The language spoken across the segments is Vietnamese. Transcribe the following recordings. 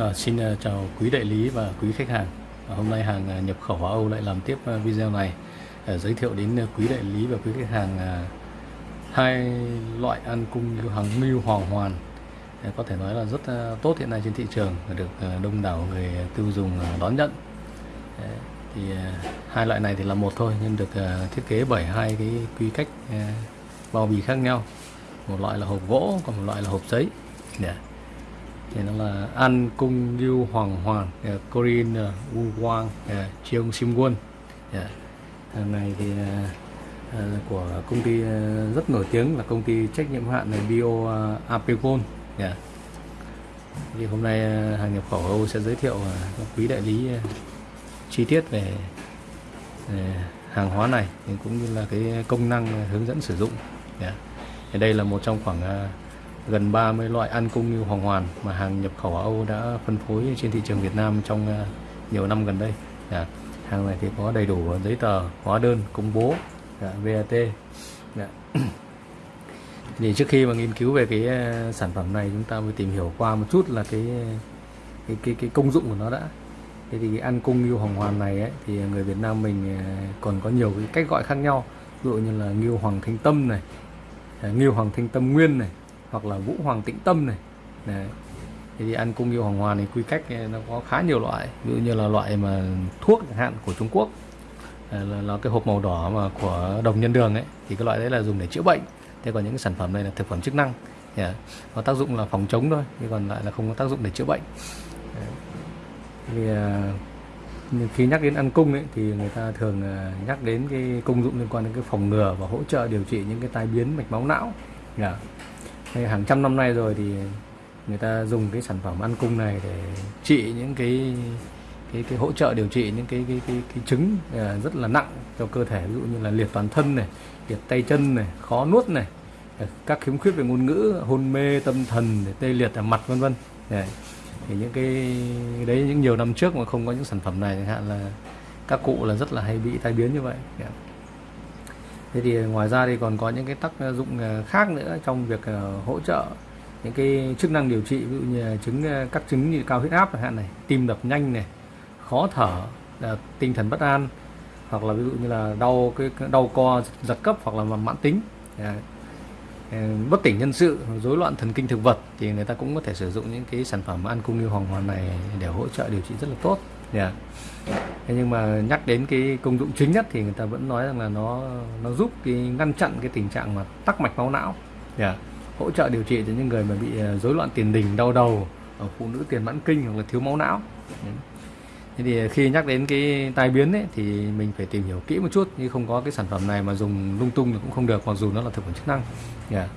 À, xin ờ, chào quý đại lý và quý khách hàng. À, hôm nay hàng nhập khẩu Hoa Âu lại làm tiếp video này uh, giới thiệu đến quý đại lý và quý khách hàng à, hai loại ăn cung như hàng mưu Hoàng Hoàn. à, có thể nói là rất à, tốt hiện nay trên thị trường và được à, đông đảo người tiêu dùng à, đón nhận. à, thì à, hai loại này thì là một thôi nhưng được à, thiết kế bởi hai cái quy cách à, bao bì khác nhau. Một loại là hộp gỗ còn một loại là hộp giấy. Yeah thì nó là An Cung Lưu Hoàng Hoàn ờ, yeah, Corin uh, ờ, Wu Quang yeah, ờ, Cheong Sim Quân yeah. hàng này thì uh, của công ty uh, rất nổi tiếng là công ty trách nhiệm hạn này Bio uh, Apecon yeah. Dạ. thì hôm nay uh, hàng nhập khẩu Âu sẽ giới thiệu uh, quý đại lý uh, chi tiết về uh, hàng hóa này cũng như là cái công năng hướng dẫn sử dụng yeah. thì đây là một trong khoảng uh, gần 30 loại ăn cung như hoàng hoàn mà hàng nhập khẩu Âu đã phân phối trên thị trường Việt Nam trong à, nhiều năm gần đây. Dạ. Hàng này thì có đầy đủ giấy tờ, hóa đơn, công bố, dạ, VAT. Dạ. thì trước khi mà nghiên cứu về cái à, sản phẩm này chúng ta mới tìm hiểu qua một chút là cái à, cái cái, cái công dụng của nó đã. Thế thì cái ăn cung ngưu hoàng hoàn này ấy, thì người Việt Nam mình còn có nhiều cái cách gọi khác nhau. Ví dụ như là ngưu hoàng thanh tâm này, ngưu hoàng thanh tâm nguyên này, hoặc là vũ hoàng tĩnh tâm này. Đấy. thì ăn cung yêu hoàng hoàn thì quy cách eh, nó có khá nhiều loại. Ví dụ như là loại mà thuốc chẳng hạn của Trung Quốc eh, là, là cái hộp màu đỏ mà của đồng nhân đường ấy thì cái loại đấy là dùng để chữa bệnh. Thế còn những cái sản phẩm này là thực phẩm chức năng. Yeah. có tác dụng là phòng chống thôi nhưng còn lại là không có tác dụng để chữa bệnh. Thì uh, khi nhắc đến ăn cung ấy, thì người ta thường uh, nhắc đến cái công dụng liên quan đến cái phòng ngừa và hỗ trợ điều trị những cái tai biến mạch máu não. Yeah hàng trăm năm nay rồi thì người ta dùng cái sản phẩm ăn cung này để trị những cái cái cái hỗ trợ điều trị những cái cái cái, cái chứng à, rất là nặng cho cơ thể. Ví dụ như là liệt toàn thân này liệt tay chân này khó nuốt này à, các khiếm khuyết về ngôn ngữ hôn mê tâm thần tê liệt ở mặt vân vân. Thì những cái đấy những nhiều năm trước mà không có những sản phẩm này chẳng hạn là các cụ là rất là hay bị tai biến như vậy thế thì ngoài ra thì còn có những cái tác dụng ờ, khác nữa trong việc ờ, hỗ trợ những cái chức năng điều trị ví dụ như chứng ờ, các chứng như cao huyết áp chẳng hạn này, tim đập nhanh này, khó thở tinh thần bất an, hoặc là ví dụ như là đau cái đau co giật cấp hoặc là mãn tính. Bất tỉnh nhân sự, rối loạn thần kinh thực vật thì người ta cũng có thể sử dụng những cái sản phẩm ăn cung như hoàng hoàn này để hỗ trợ điều trị rất là tốt yeah. Thế nhưng mà nhắc đến cái công dụng chính nhất thì người ta vẫn nói rằng là nó nó giúp cái ngăn chặn cái tình trạng mà tắc mạch máu não yeah. hỗ trợ điều trị cho những người mà bị ờ, rối loạn tiền đình đau đầu ở phụ nữ tiền mãn kinh hoặc là thiếu máu não thế thì khi nhắc đến cái tai biến ấy, thì mình phải tìm hiểu kỹ một chút nhưng không có cái sản phẩm này mà dùng lung tung thì cũng không được mặc dù nó là thực phẩm chức năng yeah.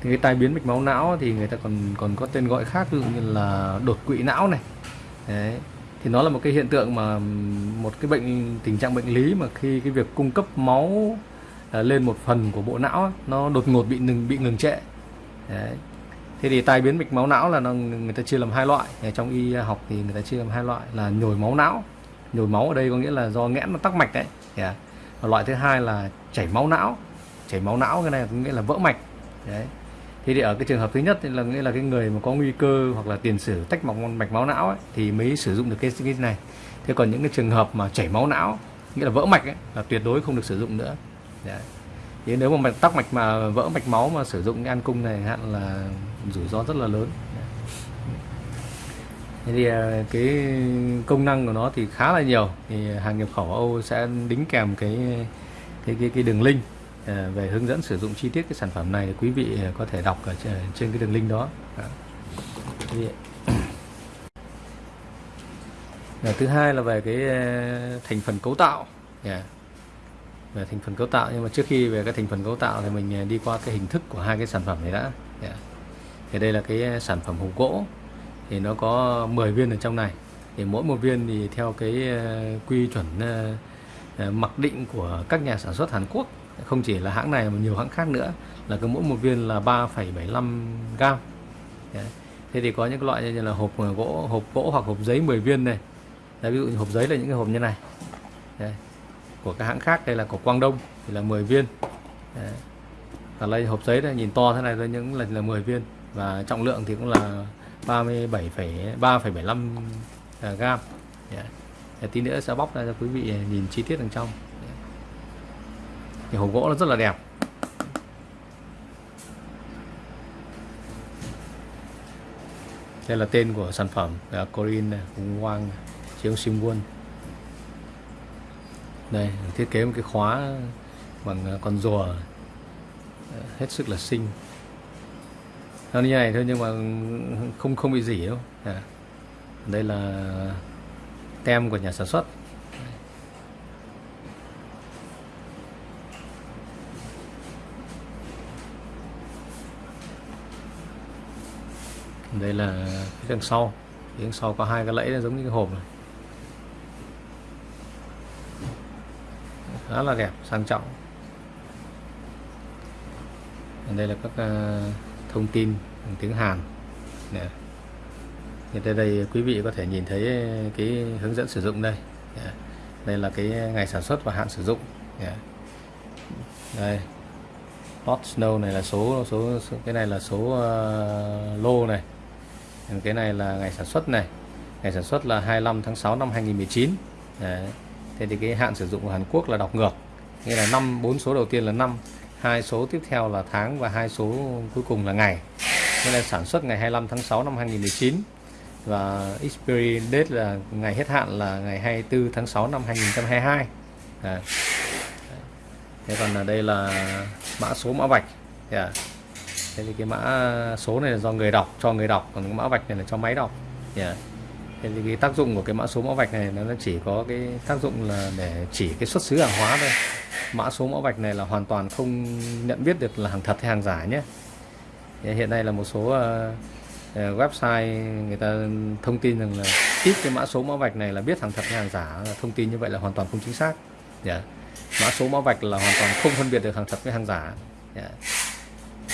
thì cái tai biến mạch máu não thì người ta còn còn có tên gọi khác ví dụ như là đột quỵ não này Đấy thì nó là một cái hiện tượng mà một cái bệnh tình trạng bệnh lý mà khi cái việc cung cấp máu à, lên một phần của bộ não nó đột ngột bị ngừng bị ngừng trệ. Đấy. thế thì tai biến mạch máu não là nó, người ta chia làm hai loại. Trong y học thì người ta chia làm hai loại là nhồi máu não. Nhồi máu ở đây có nghĩa là do nghẽn nó tắc mạch đấy. Yeah. À, và loại thứ hai là chảy máu não. Chảy máu não cái này có nghĩa là vỡ mạch. Đấy thế thì ở cái trường hợp thứ nhất là nghĩa là cái người mà có nguy cơ hoặc là tiền sử tách mạch mạch máu não ấy, thì mới sử dụng được cái cái này. Thế còn những cái trường hợp mà chảy máu não nghĩa là vỡ mạch ấy, là tuyệt đối không được sử dụng nữa. Đấy. thế nếu mà mạch tắc mạch mà vỡ mạch máu mà sử dụng cái an cung này hạn là rủi ro rất là lớn. Thế thì à, cái công năng của nó thì khá là nhiều. Thì hàng nhập khẩu Âu sẽ đính kèm cái cái cái, cái đường link. Ờ, về hướng dẫn sử dụng chi tiết cái sản phẩm này thì quý vị ờ, có thể đọc ở trên cái đường link đó. Thứ hai là về cái ờ, thành phần cấu tạo. Yeah. về thành phần cấu tạo, nhưng mà trước khi về cái thành phần cấu tạo thì mình đi qua cái hình thức của hai cái sản phẩm này đã. Yeah. thì đây là cái sản phẩm hộp gỗ. Thì nó có 10 viên ở trong này. Thì mỗi một viên thì theo cái quy chuẩn mặc định của các nhà sản xuất Hàn Quốc không chỉ là hãng này mà nhiều hãng khác nữa là cứ mỗi một viên là 3,75 gram Đấy. thế thì có những loại như là hộp ờ, gỗ hộp gỗ hoặc hộp giấy 10 viên này Đấy, ví dụ như hộp giấy là những cái hộp như này Đấy. của các hãng khác đây là của Quang Đông thì là 10 viên Đấy. và đây hộp giấy này nhìn to thế này thôi những là là 10 viên và trọng lượng thì cũng là 37 3,75 à, gram Đấy. tí nữa sẽ bóc ra cho quý vị à, nhìn chi tiết đằng trong thì hộp gỗ nó rất là đẹp. Đây là tên của sản phẩm là Corin Hùng Quang chiếu sim quân. Đây thiết kế một cái khóa bằng ờ, con rùa ờ, hết sức là xinh. Nó như này thôi nhưng mà không không bị gì đâu. À. đây là tem của nhà sản xuất. Đây là cái đằng sau. Phía đằng sau có hai cái lẫy giống như cái hộp này. Khá là đẹp sang trọng. Đây là các uh, thông tin bằng tiếng Hàn. Nè. Thì đây, đây quý vị có thể nhìn thấy cái hướng dẫn sử dụng đây. Đây là cái ngày sản xuất và hạn sử dụng. Đây. Hot snow này là số số, số cái này là số uh, lô này cái này là ngày sản xuất này. Ngày sản xuất là 25 tháng 6 năm 2019 Đấy. thế thì cái hạn sử dụng của Hàn Quốc là đọc ngược. Nghĩa là năm, bốn số đầu tiên là năm, hai số tiếp theo là tháng và hai số cuối cùng là ngày. Nên là sản xuất ngày 25 tháng 6 năm 2019 và expiry date là ngày hết hạn là ngày 24 tháng 6 năm 2022 à. thế còn ở đây là mã số mã vạch. Yeah thế thì cái mã số này là do người đọc cho người đọc còn cái mã vạch này là cho máy đọc yeah. thế thì cái tác dụng của cái mã số mã vạch này nó chỉ có cái tác dụng là để chỉ cái xuất xứ hàng hóa thôi mã số mã vạch này là hoàn toàn không nhận biết được là hàng thật hay hàng giả nhé dạ, hiện nay là một số uh, website người ta thông tin rằng là ít cái mã số mã vạch này là biết hàng thật hay hàng giả thông tin như vậy là hoàn toàn không chính xác yeah. mã số mã vạch là hoàn toàn không phân biệt được hàng thật với hàng giả yeah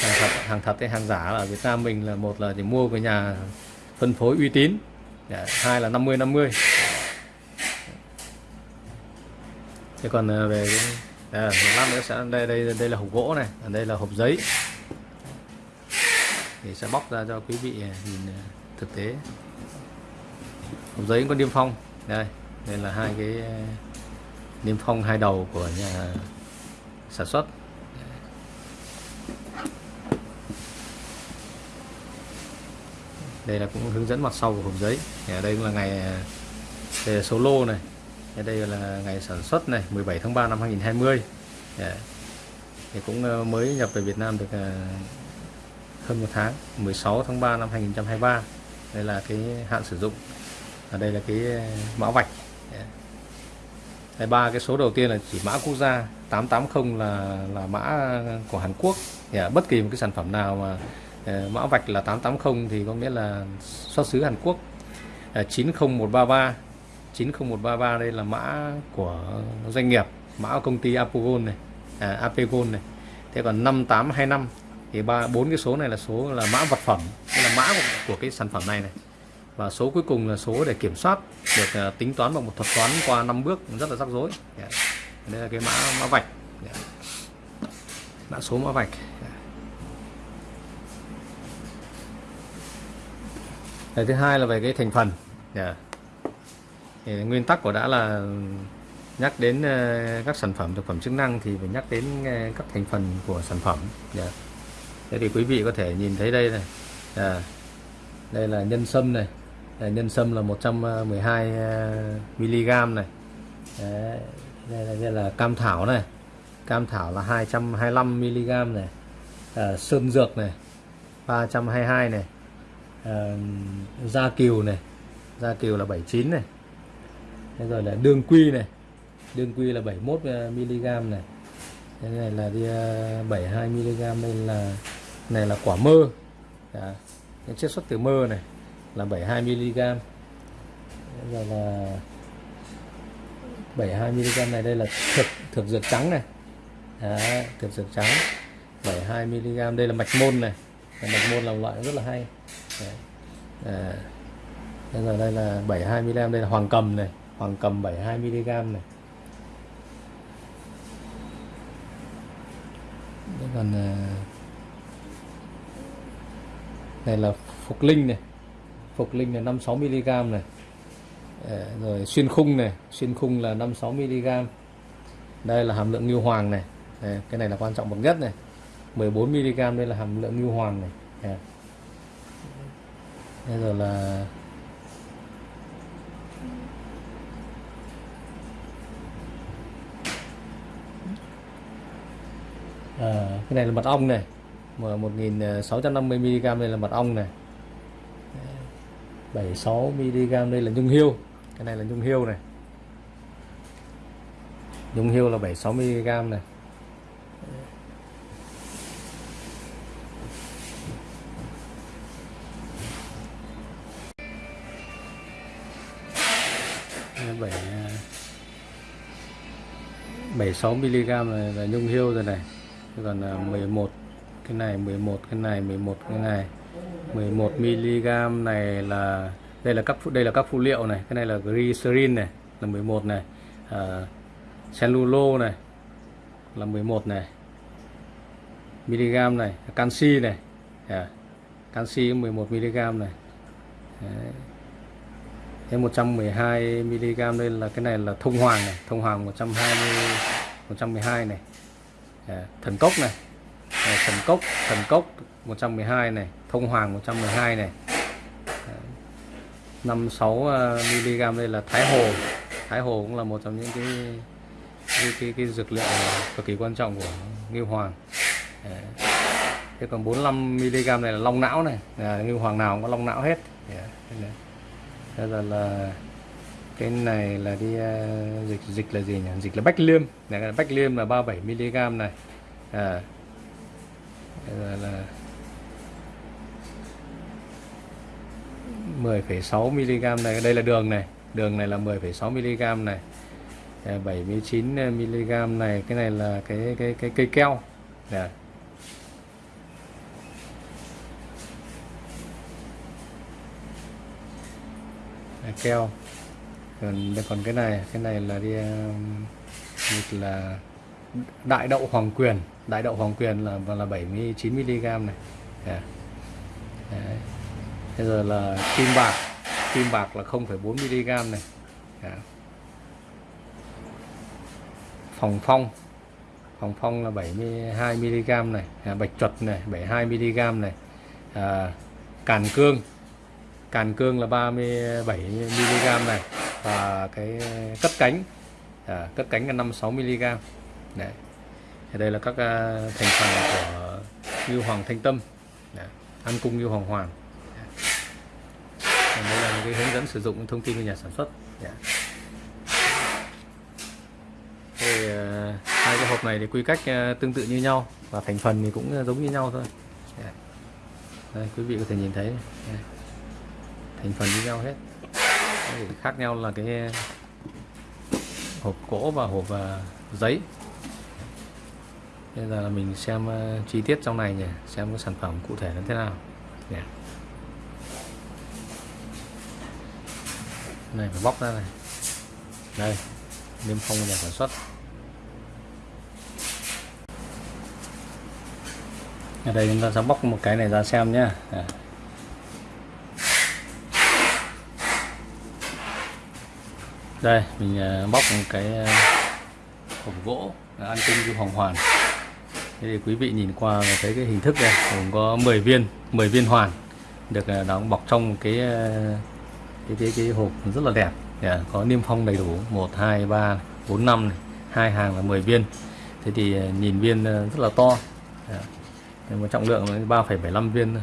hàng thật hàng thật hay hàng giả ở Việt Nam mình là một là chỉ mua với nhà phân phối uy tín. Dạ, hai là 50 50 thế còn ờ, về cái à, một lát nữa sẽ đây đây đây là hộp gỗ này ở đây là hộp giấy. Thì sẽ bóc ra cho quý vị ờ, nhìn ờ, thực tế. Hộp giấy có niêm phong. Đây đây là hai cái niêm phong hai đầu của nhà sản xuất. Đây là cũng hướng dẫn mặt sau của hộp giấy. Ở đây cũng là ngày à, đây là số lô này. Ở đây là ngày sản xuất này 17 tháng 3 năm 2020 dạ. thì cũng ờ, mới nhập về Việt Nam được à, hơn một tháng 16 tháng 3 năm 2023 đây là cái hạn sử dụng. Ở đây là cái à, mã vạch. Dạ. Đây ba cái số đầu tiên là chỉ mã quốc gia 880 là là mã của Hàn Quốc. Yeah. bất kỳ một cái sản phẩm nào mà Ờ, mã vạch là 880 thì có nghĩa là xuất xứ Hàn Quốc. Ờ, 90133 90133 đây là mã của doanh nghiệp mã của công ty Apogon này à, Apegon này. Thế còn 5825 thì ba bốn cái số này là số là mã vật phẩm là mã của, của cái sản phẩm này này. Và số cuối cùng là số để kiểm soát được uh, tính toán bằng một thuật toán qua năm bước rất là rắc rối. Yeah. đây là cái mã mã vạch. Yeah. mã số mã vạch. Yeah. thứ hai là về cái thành phần. Yeah thì nguyên tắc của đã là nhắc đến ờ, các sản phẩm thực phẩm chức năng thì phải nhắc đến ờ, các thành phần của sản phẩm. Yeah. Thế thì quý vị có thể nhìn thấy đây này. Yeah. đây là nhân sâm này. Nhân sâm là 112 ờ, mg này. Đấy, đây, là, đây là cam thảo này. Cam thảo là 225 mg này. À, sơn dược này. 322 này da kiều này. Da kiều là 79 này. Thế rồi là đường quy này. Đường quy là 71 ờ, mg này. Cái này là đi ờ, 72 mg đây là này là quả mơ. Đã. cái chiết xuất từ mơ này là 72 mg. Rồi là 72 mg này đây là thực thực dược trắng này. Đấy, thực dược trắng. 72 mg đây là mạch môn này. Mạch môn là loại rất là hay. Đấy. À. rồi đây là 72 mg đây là hoàng cầm này hoàng cầm 72 mg này. Ờ, đây còn này là phục linh này. Phục linh là 56 mg này. Ờ, rồi xuyên khung này. Xuyên khung là 56 mg đây là hàm lượng ngưu hoàng này. Đây, cái này là quan trọng bậc nhất này. 14 mg đây là hàm lượng ngưu hoàng này. Đây bây giờ là à, cái này là mật ong này. Mà 1650 mg đây là mật ong này. 76 mg đây là nhung hiêu. Cái này là nhung hiêu này. Nhung hiêu là 76 mg này. 76 mg này là nhung hiêu rồi này. Còn là 11 cái này 11 cái này 11 cái này. 11 mg này là đây là các đây là các phụ liệu này. Cái này là glycerin này là 11 này. À, cellulo này là 11 này. mg này canxi này. À, canxi 11 mg này. Đấy. Thế 112 mg đây là cái này là thông hoàng này thông hoàng 120 112 này. À, thần cốc này. À, thần cốc thần cốc 112 này thông hoàng 112 này. À, 56 mg đây là thái hồ. Thái hồ cũng là một trong những cái cái, cái, cái dược liệu cực kỳ quan trọng của ngưu hoàng. Đấy. thế còn 45 mg này là long não này. À, ngưu hoàng nào cũng có long não hết. Yeah. Đây là, là cái này là đi uh, dịch dịch là gì nhỉ? Dịch là bách liêm. Này là bách liêm là 37 mg này. À Bây giờ là 10,6 mg này. Đây là đường này. Đường này là 10,6 mg này. À, 79 mg à, này. Cái này là cái cái cái cây keo. Đấy. Keo. Còn còn cái này cái này là đi um, là đại đậu hoàng quyền. Đại đậu hoàng quyền là là 79 mg này. Dạ. Đấy. Đấy. bây giờ là kim bạc. Kim bạc là 0,4 mg này. Yeah. phòng phong. Phòng phong là 72 mg này. À, bạch chuột này 72 mg này. À, càn cương càn cương là 37 mg này và cái cất cánh à, cất cánh là 56 mg Đấy. Thì đây là các à, thành phần của ngưu hoàng thanh tâm Đấy. ăn cung ngưu hoàng hoàng đấy. đây là những cái hướng dẫn sử dụng thông tin của nhà sản xuất Đấy. Thì, à, hai cái hộp này thì quy cách à, tương tự như nhau và thành phần thì cũng giống như nhau thôi Đấy. Đây, quý vị có thể nhìn thấy Đây thành phần như nhau hết. Đấy, khác nhau là cái hộp gỗ và hộp uh, giấy. Bây giờ là mình xem uh, chi tiết trong này nhỉ xem cái sản phẩm cụ thể nó thế nào. Nhỉ này phải bóc ra này. Đây niêm phong nhà sản xuất. Ở đây chúng ta sẽ bóc một cái này ra xem nhé đây mình ờ, bóc một cái ờ, hộp gỗ ăn tinh du hoàng hoàn thế thì quý vị nhìn qua thấy cái hình thức đây gồm có 10 viên 10 viên hoàn được ờ, đóng bọc trong cái cái cái, cái hộp rất là đẹp yeah, có niêm phong đầy đủ 1 2 3 4 5 này. hai hàng là 10 viên thế thì nhìn viên rất là to yeah. Nhưng mà trọng lượng 3,75 viên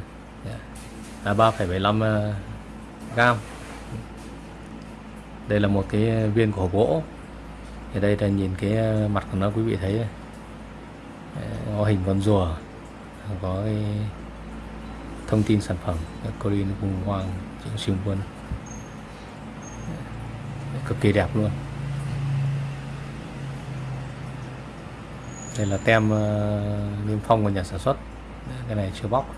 yeah. à 3,75 à, gam đây là một cái viên của hộp gỗ. Thì đây là nhìn cái ờ, mặt của nó, quý vị thấy đây. Có hình con rùa, có cái thông tin sản phẩm. Corin cùng hoàng chữ siêu quân. Cực kỳ đẹp luôn. Đây là tem ờ, niêm phong của nhà sản xuất. Cái này chưa bóc.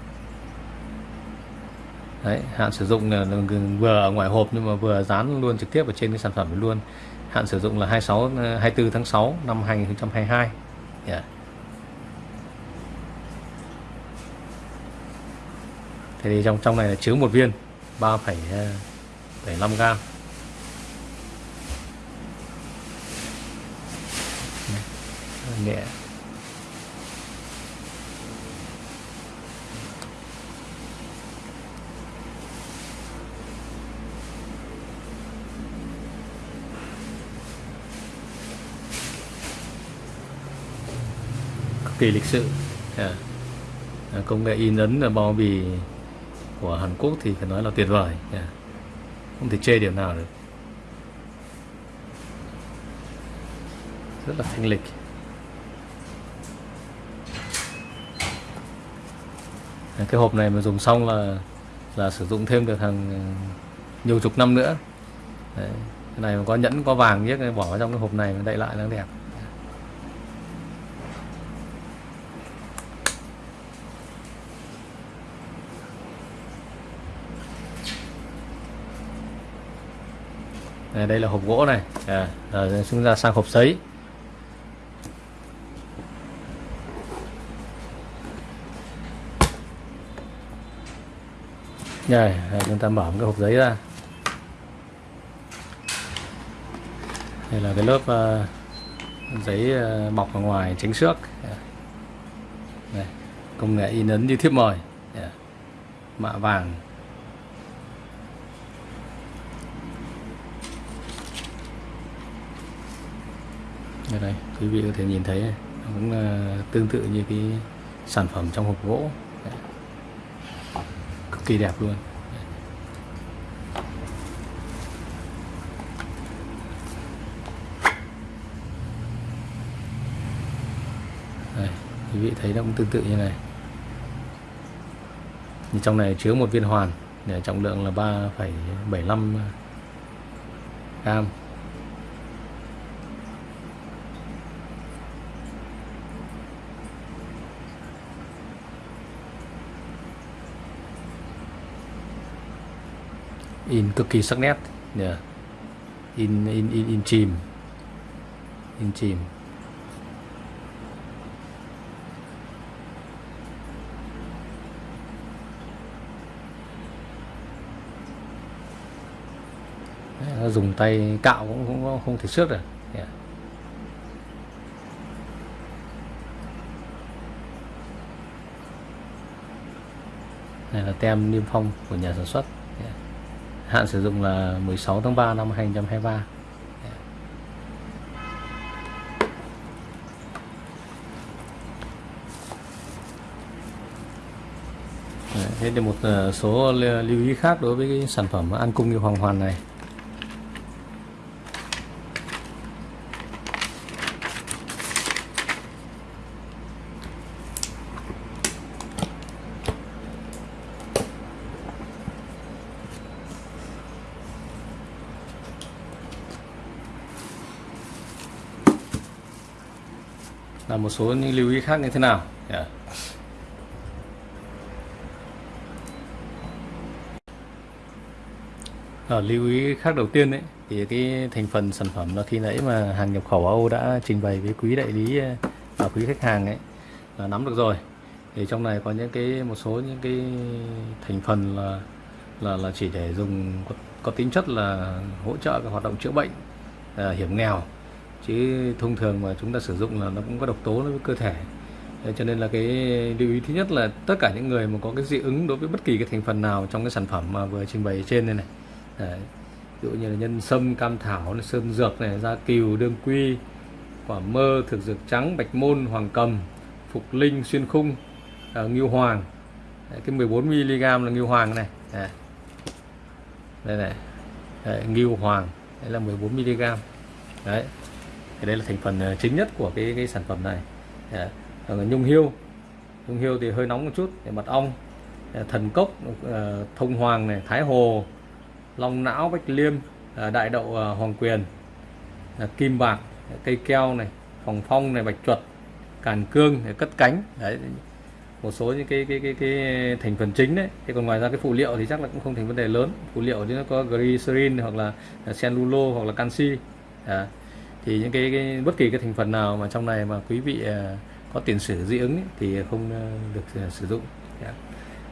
Đấy, hạn sử dụng là vừa ở ngoài hộp nhưng mà vừa dán luôn trực tiếp ở trên cái sản phẩm luôn. Hạn sử dụng là 26 24 tháng 6 năm 2022 yeah. Dạ. thế thì trong trong này là chứa một viên 3,75 ờ, gram. Nhẹ kỳ lịch sự yeah. À? À, công nghệ in ấn là bao bì của Hàn Quốc thì phải nói là tuyệt vời yeah. À? không thể chê điểm nào được rất là thanh lịch cái hộp này mà dùng xong là là sử dụng thêm được hàng nhiều chục năm nữa Đấy. cái này mà có nhẫn, có vàng nhé, bỏ vào trong cái hộp này đậy lại nó đẹp này, đây là hộp gỗ này. À, rồi chúng ta sang hộp giấy Đây, à, chúng ta mở một cái hộp giấy ra. Đây là cái lớp uh, giấy uh, bọc ở ngoài tránh xước. Yeah. công nghệ in ấn như thiếp mời. Yeah. mạ vàng đây, đây quý vị có thể nhìn thấy cũng ờ, tương tự như cái sản phẩm trong hộp gỗ. Cực kỳ đẹp luôn. Đây, quý vị thấy nó cũng tương tự như này. Như trong này chứa một viên hoàn để trọng lượng là 3,75 gram. In cực kỳ sắc nét yeah. in in in in chìm in chìm Đấy, dùng tay cạo cũng cũng không thể xước được yeah. này là tem niêm phong của nhà sản xuất. Hạn sử dụng là 16 tháng 3 năm 2023 Thế thì một ờ, số lưu ý khác đối với cái sản phẩm an cung như hoàng hoàn này. Là một số những lưu ý khác như thế nào? Yeah. Ở lưu ý khác đầu tiên đấy thì cái thành phần sản phẩm là khi nãy mà hàng nhập khẩu Âu đã trình bày với quý đại lý ờ, và quý khách hàng ấy là nắm được rồi. Thì trong này có những cái một số những cái thành phần là là là chỉ để dùng có, có tính chất là hỗ trợ các hoạt động chữa bệnh à, hiểm nghèo chứ thông thường mà chúng ta sử dụng là nó cũng có độc tố đối với cơ thể. Cho nên là cái lưu ý thứ nhất là tất cả những người mà có cái dị ứng đối với bất kỳ cái thành phần nào trong cái sản phẩm mà vừa trình bày trên đây này. Đấy. ví dụ như là nhân sâm cam thảo này, sơn dược này da cừu đương quy quả mơ thực dược trắng bạch môn hoàng cầm phục linh xuyên khung à, ngưu hoàng. Đấy, cái 14 mg là ngưu hoàng này. Đấy. đây này. Đấy, ngưu hoàng. Đây là 14 mg đấy thì đây là thành phần ờ, chính nhất của cái, cái sản phẩm này. Yeah. Nhung hiêu. Nhung hiêu thì hơi nóng một chút để mật ong. Dạ, thần cốc ờ, thông hoàng này thái hồ long não bách liêm đại đậu hoàng quyền kim bạc cây keo này phòng phong này bạch chuột càn cương để cất cánh. Đấy một số những cái cái cái cái thành phần chính đấy. Thì còn ngoài ra cái phụ liệu thì chắc là cũng không thành vấn đề lớn. Phụ liệu thì nó có glycerin hoặc là cellulose hoặc là canxi. À, thì những cái, cái bất kỳ cái thành phần nào mà trong này mà quý vị à, có tiền sử dị ứng ấy, thì không à, được à, sử dụng. Dạ.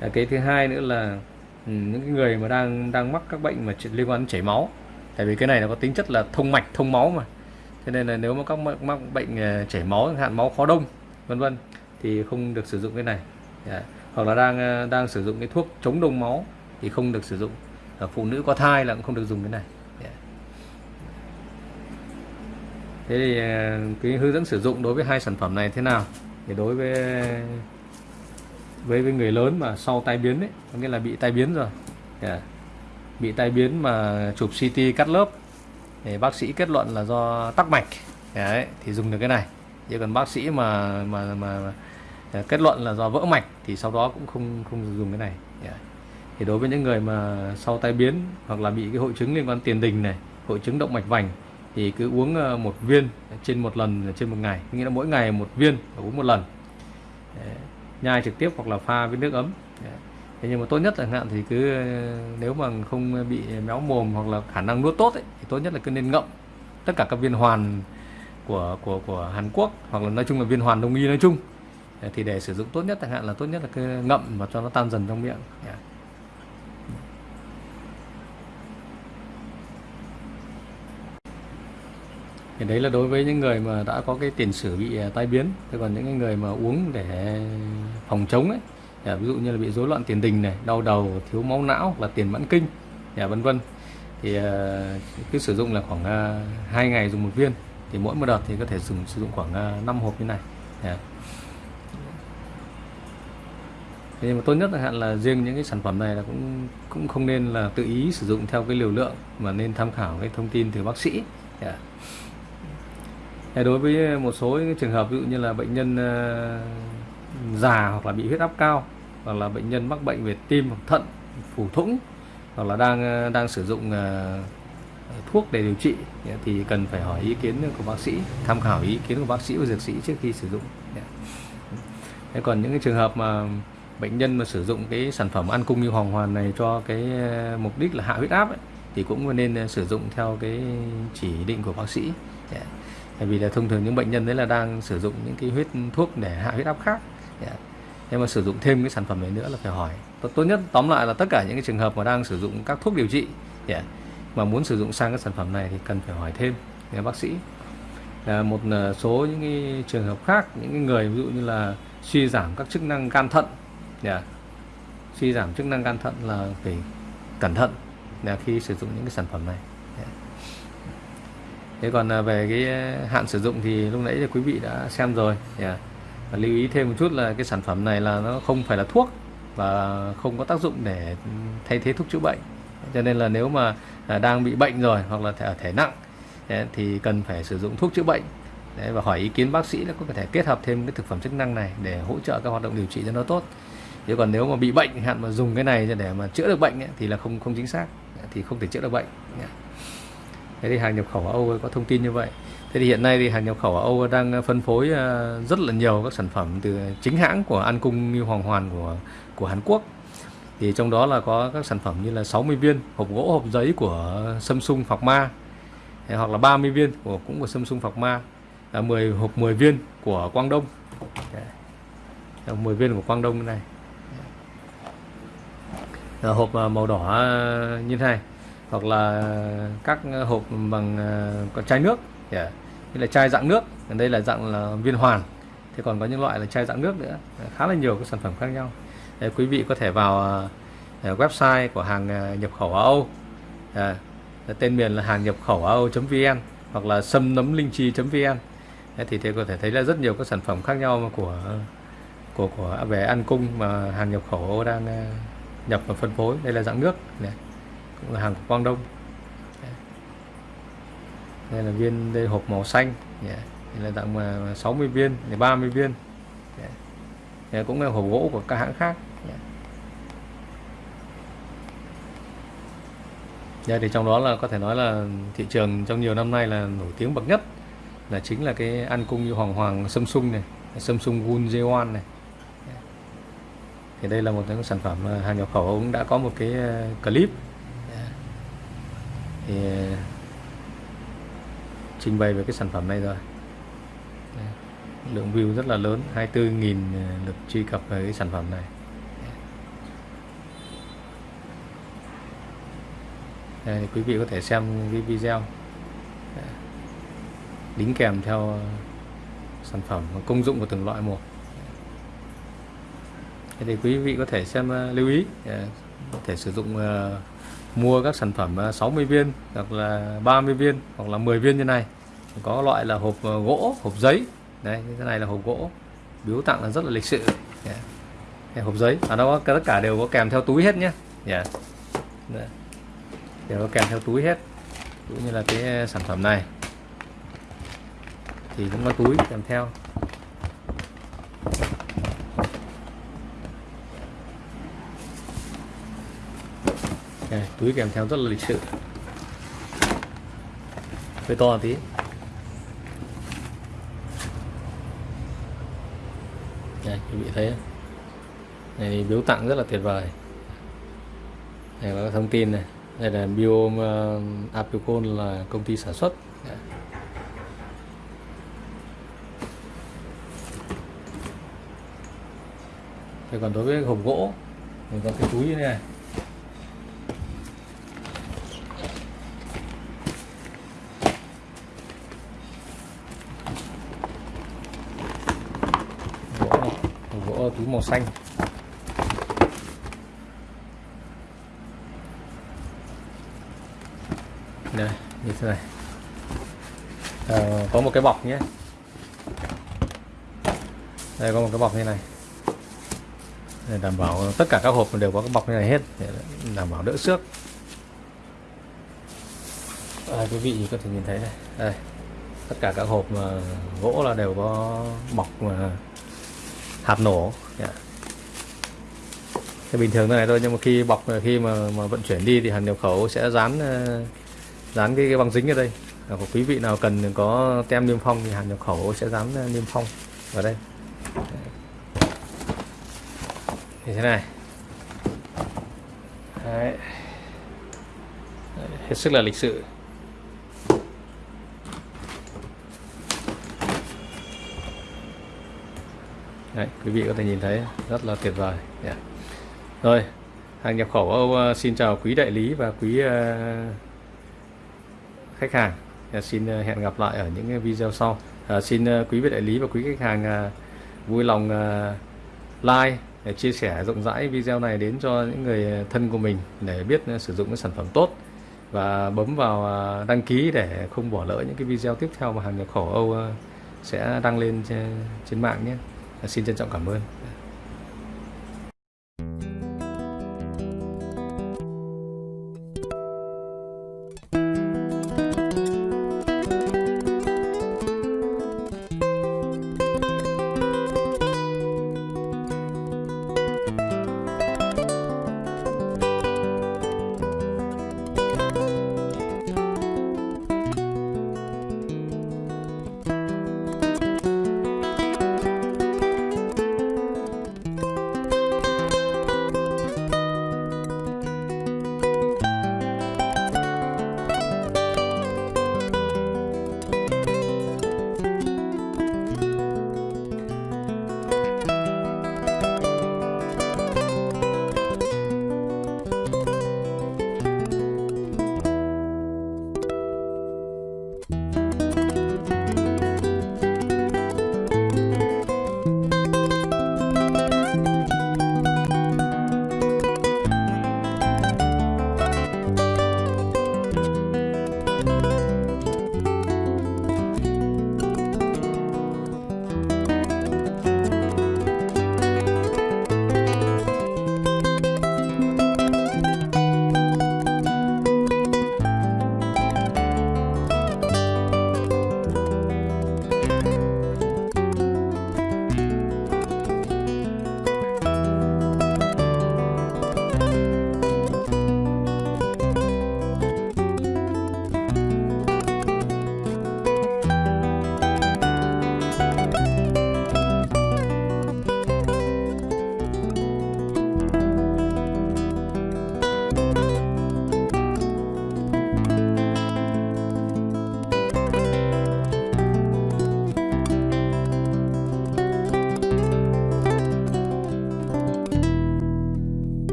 Yeah. Cái thứ hai nữa là ừ, những cái người mà đang đang mắc các bệnh mà liên quan đến chảy máu. Tại vì cái này nó có tính chất là thông mạch thông máu mà. Cho nên là nếu mà các mắc, mắc bệnh chảy máu hạn máu khó đông vân vân thì không được sử dụng cái này. Yeah. hoặc là đang đang sử dụng cái thuốc chống đông máu thì không được sử dụng. Ở phụ nữ có thai là cũng không được dùng cái này yeah thế thì ờ, cái hướng dẫn sử dụng đối với hai sản phẩm này thế nào thì đối với với với người lớn mà sau tai biến ấy có nghĩa là bị tai biến rồi yeah. Ờ, bị tai biến mà chụp CT cắt lớp thì bác sĩ kết luận là do tắc mạch đấy, thì dùng được cái này chứ còn bác sĩ mà mà mà, mà kết luận là do vỡ mạch thì sau đó cũng không không dùng cái này yeah. thì đối với những người mà sau tai biến hoặc là bị cái hội chứng liên quan tiền đình này hội chứng động mạch vành thì cứ uống ờ, một viên trên một lần ờ, trên một ngày. Nghĩa là mỗi ngày một viên và uống một lần. Đấy. nhai trực tiếp hoặc là pha với nước ấm. Đấy. thế nhưng mà tốt nhất chẳng hạn thì cứ ờ, nếu mà không bị méo mồm hoặc là khả năng nuốt tốt ấy, thì tốt nhất là cứ nên ngậm tất cả các viên hoàn của của của Hàn Quốc hoặc là nói chung là viên hoàn đông y nói chung. Thì để sử dụng tốt nhất chẳng hạn là tốt nhất là cứ ngậm và cho nó tan dần trong miệng. Dạ. Thì đấy là đối với những người mà đã có cái tiền sử bị à, tai biến. Thế còn những người mà uống để phòng chống ấy à, ví dụ như là bị rối loạn tiền đình này, đau đầu, thiếu máu não và tiền mãn kinh à, vân vân. Thì cứ sử dụng là khoảng hai ngày dùng một viên. Thì mỗi một đợt thì có thể dùng sử dụng khoảng 5 hộp như này. Dạ. Thế nhưng mà tốt nhất là hạn là riêng những cái sản phẩm này là cũng cũng không nên là tự ý sử dụng theo cái liều lượng mà nên tham khảo cái thông tin từ bác sĩ. Yeah đối với một số trường hợp ví dụ như là bệnh nhân ờ, già hoặc là bị huyết áp cao hoặc là bệnh nhân mắc bệnh về tim hoặc thận phủ thủng hoặc là đang ờ, đang sử dụng ờ, thuốc để điều trị thì cần phải hỏi ý kiến của bác sĩ tham khảo ý kiến của bác sĩ và dược sĩ trước khi sử dụng. Thế còn những cái trường hợp mà bệnh nhân mà sử dụng cái sản phẩm ăn cung như hoàng hoàn này cho cái mục đích là hạ huyết áp ấy, thì cũng nên sử dụng theo cái chỉ định của bác sĩ. Dạ bởi vì là thông thường những bệnh nhân đấy là đang sử dụng những cái huyết thuốc để hạ huyết áp khác dạ. yeah. Nhưng mà sử dụng thêm cái sản phẩm này nữa là phải hỏi tốt, tốt nhất tóm lại là tất cả những cái trường hợp mà đang sử dụng các thuốc điều trị yeah. Mà muốn sử dụng sang các sản phẩm này thì cần phải hỏi thêm với bác sĩ là một ờ, số những cái trường hợp khác những cái người ví dụ như là suy giảm các chức năng gan thận yeah. Suy giảm chức năng gan thận là phải cẩn thận là khi sử dụng những cái sản phẩm này thế còn à, về cái à, hạn sử dụng thì lúc nãy thì quý vị đã xem rồi. Yeah. và lưu ý thêm một chút là cái sản phẩm này là nó không phải là thuốc và không có tác dụng để thay thế thuốc chữa bệnh. Cho nên là nếu mà à, đang bị bệnh rồi hoặc là thể, thể nặng dạ, thì cần phải sử dụng thuốc chữa bệnh. Đấy, và hỏi ý kiến bác sĩ là có thể kết hợp thêm cái thực phẩm chức năng này để hỗ trợ các hoạt động điều trị cho nó tốt. Chứ còn nếu mà bị bệnh hạn mà dùng cái này để mà chữa được bệnh ấy, thì là không không chính xác dạ, thì không thể chữa được bệnh thế thì hàng nhập khẩu ở Âu có thông tin như vậy. Thế thì hiện nay thì hàng nhập khẩu ở Âu đang ờ, phân phối ờ, rất là nhiều các sản phẩm từ chính hãng của An Cung như Hoàng Hoàn của của Hàn Quốc. Thì trong đó là có các sản phẩm như là 60 viên hộp gỗ, hộp giấy của Samsung Phạc Ma hoặc là 30 viên của, cũng của Samsung Phạc Ma là 10 hộp 10 viên của Quang Đông. Đấy. Ờ, 10 viên của Quang Đông này. Là hộp màu đỏ như thế này hoặc là các hộp bằng ờ, có chai nước. Yeah. như là chai dạng nước đây là dạng là viên hoàn. Thế còn có những loại là chai dạng nước nữa. Ờ, khá là nhiều các sản phẩm khác nhau. Để quý vị có thể vào website của hàng nhập khẩu ở Âu. À, tên miền là hàng nhập khẩu Âu.vn hoặc là sâm nấm linh chi vn. Thì thế có thể thấy là rất nhiều các sản phẩm khác nhau của của của à, về ăn cung mà hàng nhập khẩu Âu đang nhập và phân phối. Đây là dạng nước. Này là hàng của Quang Đông đây là viên, đây hộp màu xanh dạ. yeah. đây là tặng 60 viên 30 viên dạ. yeah. đây cũng là hộp gỗ của các hãng khác yeah. đây thì trong đó là có thể nói là thị trường trong nhiều năm nay là nổi tiếng bậc nhất là chính là cái ăn cung như hoàng hoàng Samsung này Samsung Gun J1 này thì đây là một cái sản phẩm hàng nhập khẩu cũng đã có một cái ờ, clip thì ờ, trình bày về cái sản phẩm này rồi. Lượng view rất là lớn 24.000 ờ, lượt truy cập về cái sản phẩm này. Đây, quý vị có thể xem cái video. Đính kèm theo sản phẩm và công dụng của từng loại một. Thế thì quý vị có thể xem ờ, lưu ý thể sử dụng uh, mua các sản phẩm ờ, 60 viên hoặc là 30 viên hoặc là 10 viên như này. Có loại là hộp ờ, gỗ hộp giấy. Đây thế này là hộp gỗ. Biếu tặng là rất là lịch sự. Yeah. Hộp giấy. Và nó tất cả đều có kèm theo túi hết nhé dạ. yeah. đều có kèm theo túi hết. Cũng như là cái sản phẩm này. Thì cũng có túi kèm theo Đây, túi kèm theo rất là lịch sự. Hơi to tí. Này quý vị thấy. Này thì biếu tặng rất là tuyệt vời. Này có thông tin này. Đây là bio uh, ờ, Apicol là công ty sản xuất. Đây. Thế còn đối với hộp gỗ mình có cái túi như thế này gỗ này, hộp gỗ túi màu xanh. Đây như thế này. À, có một cái bọc nhé. Đây có một cái bọc như này. Để đảm bảo tất cả các hộp đều có cái bọc như này hết để đảm bảo đỡ xước. Ờ, à, quý vị có thể nhìn thấy này. Đây tất cả các hộp mà gỗ là đều có bọc mà hạt nổ. Dạ. Yeah. Bình thường thế này thôi nhưng mà khi bọc khi mà, mà vận chuyển đi thì hàng nhập khẩu sẽ dán ờ, dán cái, cái băng dính ở đây. À, của quý vị nào cần có tem niêm phong thì hàng nhập khẩu sẽ dán ờ, niêm phong vào đây. Như thế này. Đấy. hết sức là lịch sự. Đấy, quý vị có thể nhìn thấy rất là tuyệt vời. Yeah. rồi hàng nhập khẩu Âu ờ, xin chào quý đại lý và quý ờ, khách hàng. Yeah, xin ờ, hẹn gặp lại ở những video sau. À, xin quý vị đại lý và quý khách hàng vui lòng like để chia sẻ rộng rãi video này đến cho những người thân của mình để biết sử dụng cái sản phẩm tốt và bấm vào đăng ký để không bỏ lỡ những cái video tiếp theo mà hàng nhập khẩu Âu sẽ đăng lên trên, trên mạng nhé xin trân trọng cảm ơn.